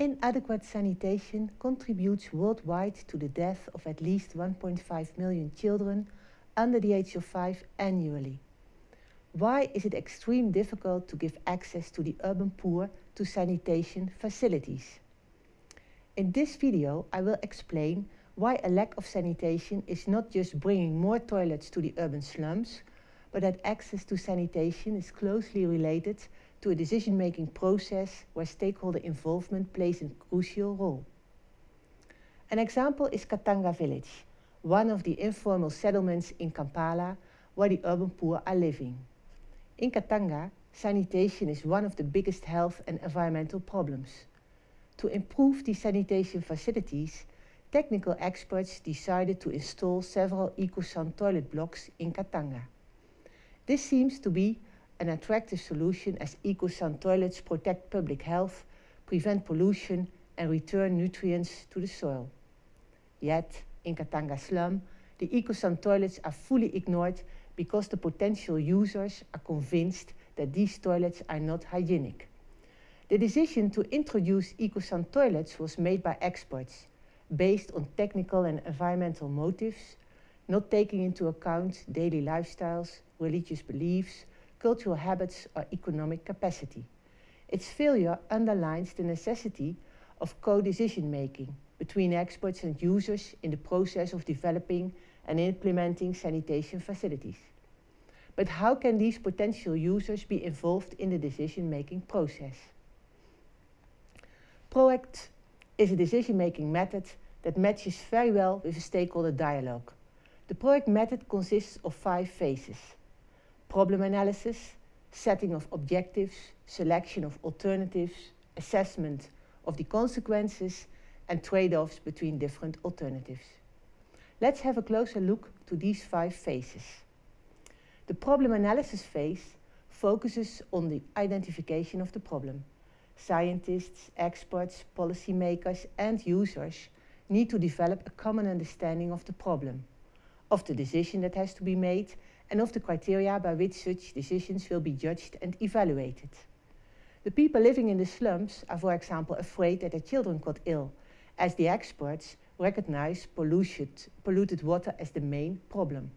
Inadequate sanitation contributes worldwide to the death of at least 1.5 million children under the age of 5 annually. Why is it extremely difficult to give access to the urban poor to sanitation facilities? In this video I will explain why a lack of sanitation is not just bringing more toilets to the urban slums, but that access to sanitation is closely related to a decision-making process where stakeholder involvement plays a crucial role. An example is Katanga village, one of the informal settlements in Kampala where the urban poor are living. In Katanga, sanitation is one of the biggest health and environmental problems. To improve the sanitation facilities, technical experts decided to install several EcoSan toilet blocks in Katanga. This seems to be an attractive solution as EcoSan toilets protect public health, prevent pollution and return nutrients to the soil. Yet, in Katanga slum, the EcoSan toilets are fully ignored because the potential users are convinced that these toilets are not hygienic. The decision to introduce EcoSan toilets was made by experts, based on technical and environmental motives, not taking into account daily lifestyles, religious beliefs, cultural habits or economic capacity. Its failure underlines the necessity of co-decision making between experts and users in the process of developing and implementing sanitation facilities. But how can these potential users be involved in the decision-making process? PROACT is a decision-making method that matches very well with a stakeholder dialogue. The PROACT method consists of five phases problem analysis, setting of objectives, selection of alternatives, assessment of the consequences and trade-offs between different alternatives. Let's have a closer look to these five phases. The problem analysis phase focuses on the identification of the problem. Scientists, experts, policymakers and users need to develop a common understanding of the problem, of the decision that has to be made and of the criteria by which such decisions will be judged and evaluated. The people living in the slums are, for example, afraid that their children got ill, as the experts recognize polluted, polluted water as the main problem.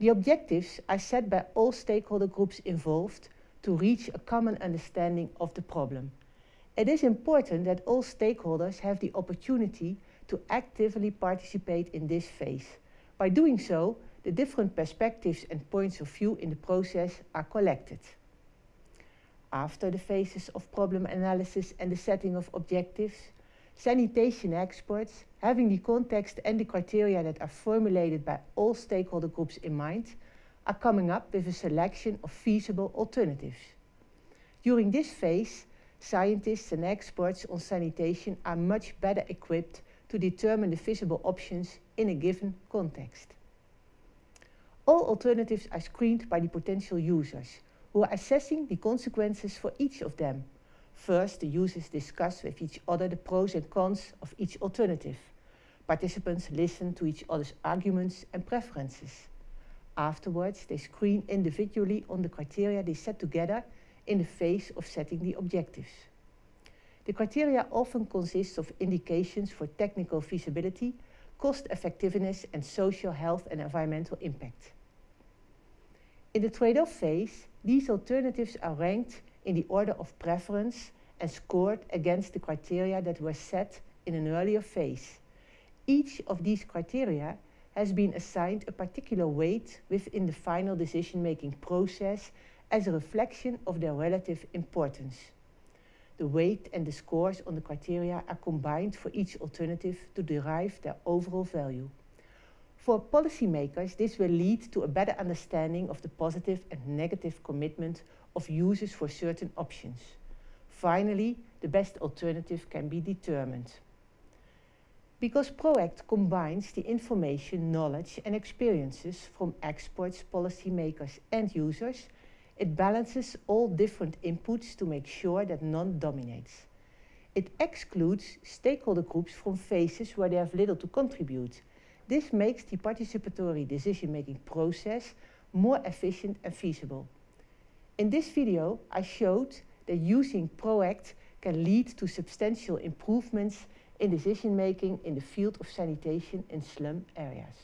The objectives are set by all stakeholder groups involved to reach a common understanding of the problem. It is important that all stakeholders have the opportunity to actively participate in this phase. By doing so, the different perspectives and points of view in the process are collected. After the phases of problem analysis and the setting of objectives, sanitation experts, having the context and the criteria that are formulated by all stakeholder groups in mind, are coming up with a selection of feasible alternatives. During this phase, scientists and experts on sanitation are much better equipped to determine the feasible options in a given context. All alternatives are screened by the potential users, who are assessing the consequences for each of them. First, the users discuss with each other the pros and cons of each alternative. Participants listen to each other's arguments and preferences. Afterwards, they screen individually on the criteria they set together in the phase of setting the objectives. The criteria often consist of indications for technical feasibility, cost effectiveness and social health and environmental impact. In the trade-off phase, these alternatives are ranked in the order of preference and scored against the criteria that were set in an earlier phase. Each of these criteria has been assigned a particular weight within the final decision-making process as a reflection of their relative importance. The weight and the scores on the criteria are combined for each alternative to derive their overall value. For policymakers, this will lead to a better understanding of the positive and negative commitment of users for certain options. Finally, the best alternative can be determined. Because PROACT combines the information, knowledge and experiences from experts, policymakers and users, it balances all different inputs to make sure that none dominates. It excludes stakeholder groups from phases where they have little to contribute. This makes the participatory decision-making process more efficient and feasible. In this video, I showed that using PROACT can lead to substantial improvements in decision-making in the field of sanitation in slum areas.